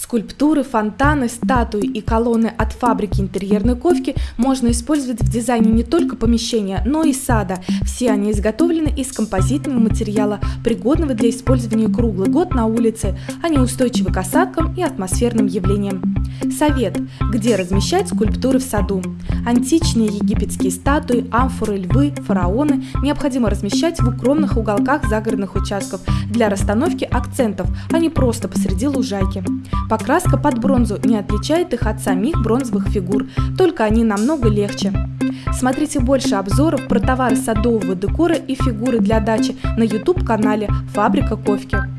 Скульптуры, фонтаны, статуи и колонны от фабрики интерьерной ковки можно использовать в дизайне не только помещения, но и сада. Все они изготовлены из композитного материала, пригодного для использования круглый год на улице. Они устойчивы к осадкам и атмосферным явлениям. Совет. Где размещать скульптуры в саду? Античные египетские статуи, амфоры, львы, фараоны необходимо размещать в укромных уголках загородных участков для расстановки акцентов, а не просто посреди лужайки. Покраска под бронзу не отличает их от самих бронзовых фигур, только они намного легче. Смотрите больше обзоров про товары садового декора и фигуры для дачи на YouTube-канале «Фабрика Ковки».